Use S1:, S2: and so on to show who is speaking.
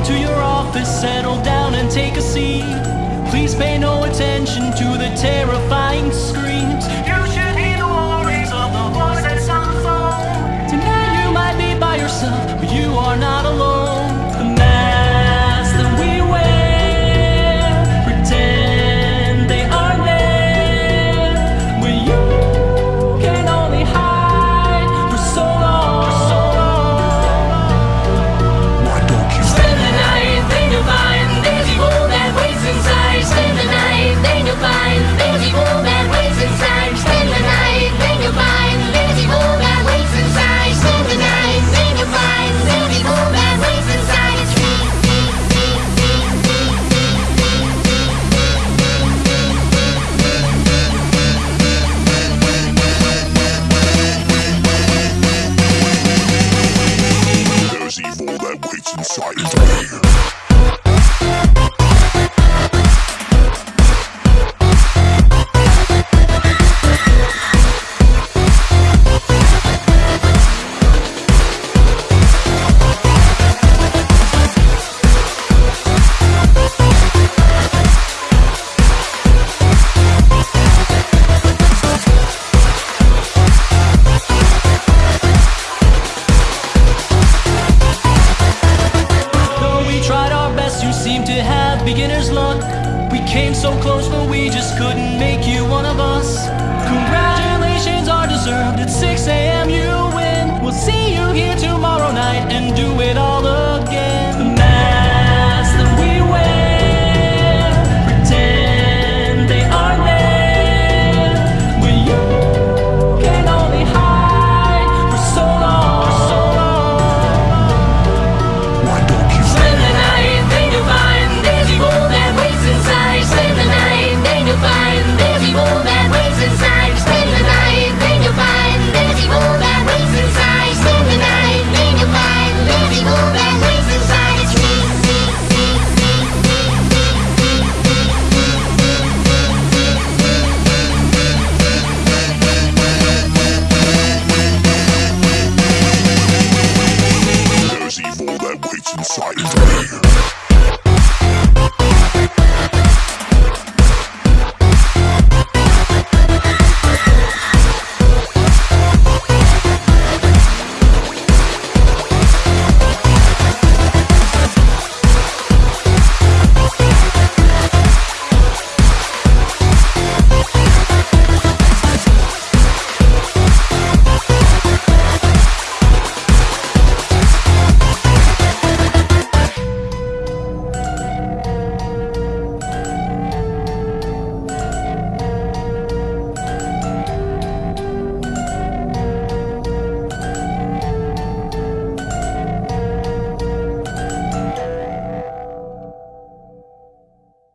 S1: Come to your office, settle down and take a seat. Please pay no attention. Niggas. so close, but we just couldn't make you one of us. Congratulations are deserved at 6 a.m.
S2: Yeah.